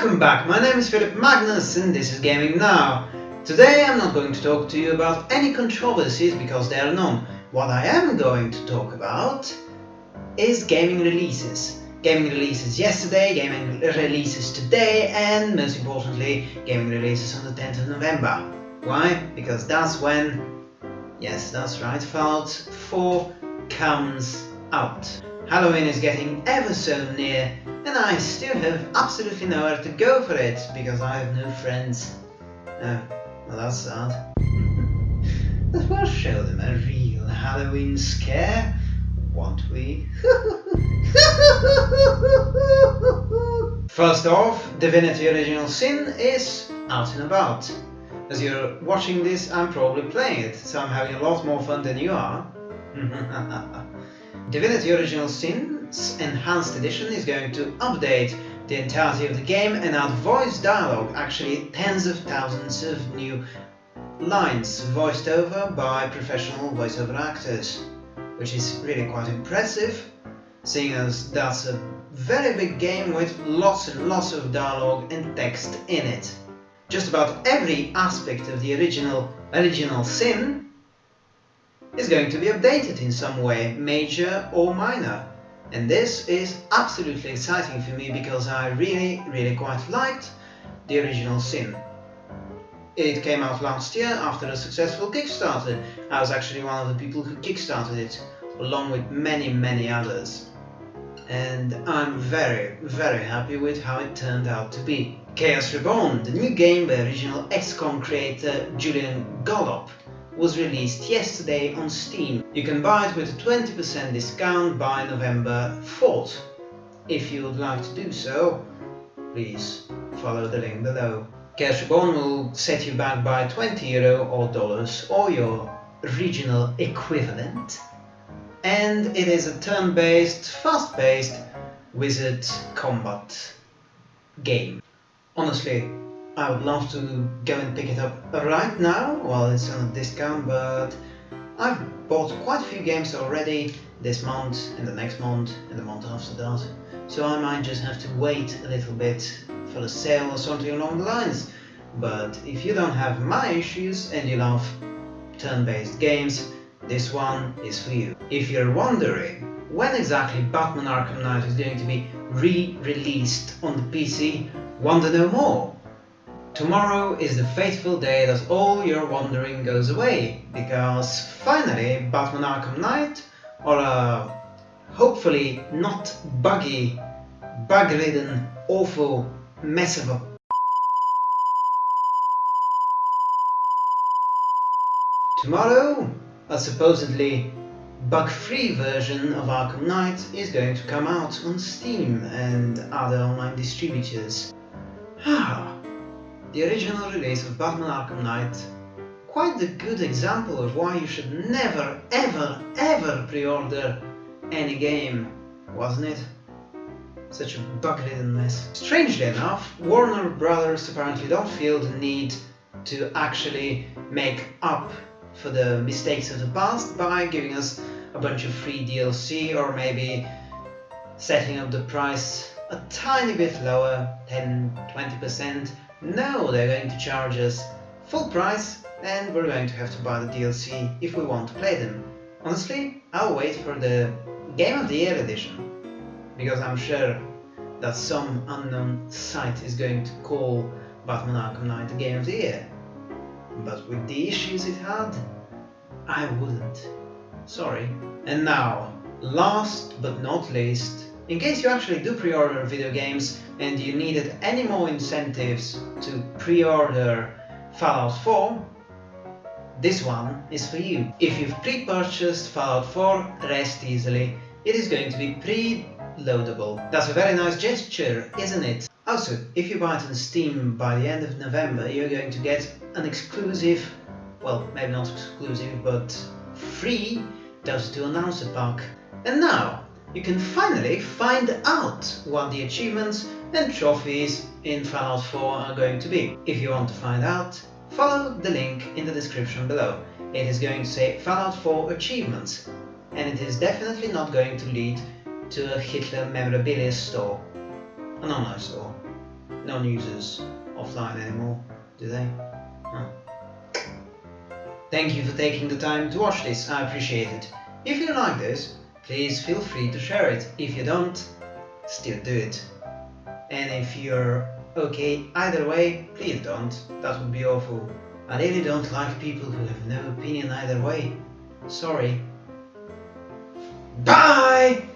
Welcome back, my name is Philip Magnus and this is Gaming Now. Today I'm not going to talk to you about any controversies because there are none. What I am going to talk about is gaming releases. Gaming releases yesterday, gaming releases today and most importantly gaming releases on the 10th of November. Why? Because that's when, yes that's right, Fallout 4 comes out. Halloween is getting ever so near and I still have absolutely nowhere to go for it because I have no friends. Oh, well that's sad. but we'll show them a real Halloween scare, won't we? First off, Divinity Original Sin is out and about. As you're watching this, I'm probably playing it, so I'm having a lot more fun than you are. Divinity Original Sin's Enhanced Edition is going to update the entirety of the game and add voice dialogue, actually tens of thousands of new lines voiced over by professional voiceover actors, which is really quite impressive, seeing as that's a very big game with lots and lots of dialogue and text in it. Just about every aspect of the original original Sin is going to be updated in some way, major or minor. And this is absolutely exciting for me because I really, really quite liked the original Sin. It came out last year after a successful Kickstarter. I was actually one of the people who kickstarted it, along with many, many others. And I'm very, very happy with how it turned out to be. Chaos Reborn, the new game by original XCOM creator Julian Gollop, was released yesterday on Steam. You can buy it with a 20% discount by November 4th. If you would like to do so, please follow the link below. Chaos Reborn will set you back by 20 euro or dollars or your regional equivalent. And it is a turn-based, fast-paced wizard combat game. Honestly, I would love to go and pick it up right now while it's on a discount, but I've bought quite a few games already this month and the next month and the month after that, so I might just have to wait a little bit for a sale or something along the lines. But if you don't have my issues and you love turn-based games, this one is for you. If you're wondering when exactly Batman Arkham Knight is going to be re-released on the PC, to know more? Tomorrow is the fateful day that all your wandering goes away, because finally Batman Arkham Knight, or a hopefully not buggy, bug-ridden, awful mess of a Tomorrow, a supposedly bug-free version of Arkham Knight is going to come out on Steam and other online distributors. Ah, the original release of Batman Arkham Knight, quite the good example of why you should never ever ever pre-order any game, wasn't it? Such a bug-ridden mess. Strangely enough, Warner Brothers apparently don't feel the need to actually make up for the mistakes of the past by giving us a bunch of free DLC or maybe setting up the price a tiny bit lower, 10-20%. No, they're going to charge us full price and we're going to have to buy the DLC if we want to play them. Honestly, I'll wait for the Game of the Year edition because I'm sure that some unknown site is going to call Batman Arkham Knight the Game of the Year. But with the issues it had, I wouldn't. Sorry. And now, last but not least, in case you actually do pre-order video games and you needed any more incentives to pre-order Fallout 4, this one is for you. If you've pre-purchased Fallout 4, rest easily. It is going to be pre-loadable. That's a very nice gesture, isn't it? Also, if you buy it on Steam by the end of November, you're going to get an exclusive, well, maybe not exclusive, but free Dota 2 Announcer Pack. And now, you can finally find out what the achievements and trophies in Fallout 4 are going to be. If you want to find out, follow the link in the description below. It is going to say Fallout 4 achievements, and it is definitely not going to lead to a Hitler memorabilia store. An online store. non-users offline anymore, do they? Huh. Thank you for taking the time to watch this, I appreciate it. If you like this, please feel free to share it. If you don't, still do it. And if you're okay either way, please don't. That would be awful. I really don't like people who have no opinion either way. Sorry. Bye!